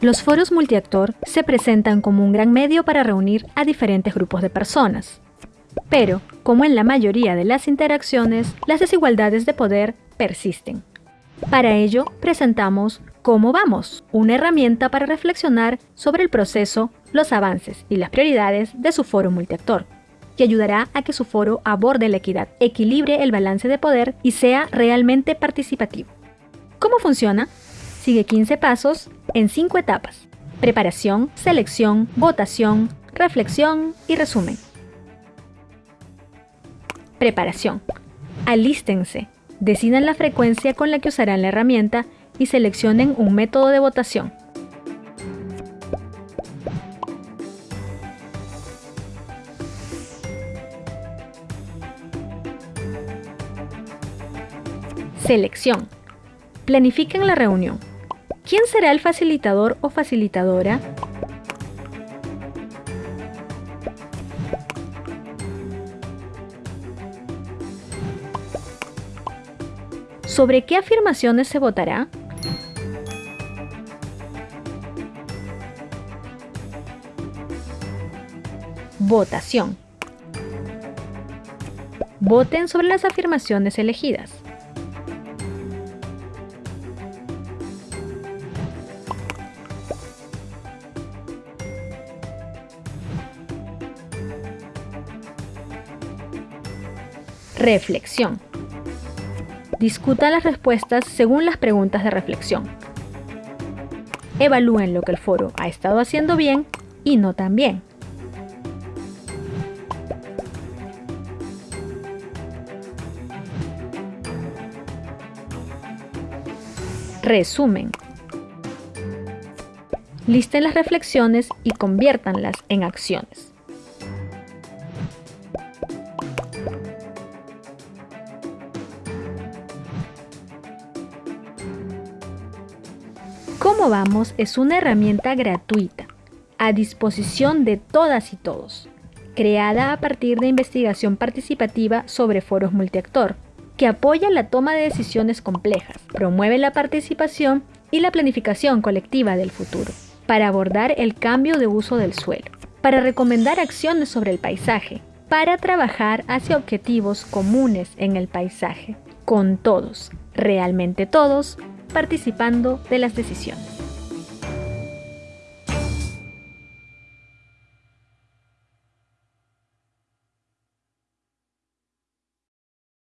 Los foros multiactor se presentan como un gran medio para reunir a diferentes grupos de personas. Pero, como en la mayoría de las interacciones, las desigualdades de poder persisten. Para ello, presentamos Cómo vamos, una herramienta para reflexionar sobre el proceso, los avances y las prioridades de su foro multiactor, que ayudará a que su foro aborde la equidad, equilibre el balance de poder y sea realmente participativo. ¿Cómo funciona? Sigue 15 pasos en 5 etapas. Preparación, selección, votación, reflexión y resumen. Preparación. Alístense. Decidan la frecuencia con la que usarán la herramienta y seleccionen un método de votación. Selección. Planifiquen la reunión. ¿Quién será el facilitador o facilitadora? ¿Sobre qué afirmaciones se votará? Votación. Voten sobre las afirmaciones elegidas. Reflexión. Discutan las respuestas según las preguntas de reflexión. Evalúen lo que el foro ha estado haciendo bien y no tan bien. Resumen. Listen las reflexiones y conviértanlas en acciones. Cómo Vamos es una herramienta gratuita, a disposición de todas y todos, creada a partir de investigación participativa sobre foros multiactor, que apoya la toma de decisiones complejas, promueve la participación y la planificación colectiva del futuro, para abordar el cambio de uso del suelo, para recomendar acciones sobre el paisaje, para trabajar hacia objetivos comunes en el paisaje, con todos, realmente todos, participando de las decisiones.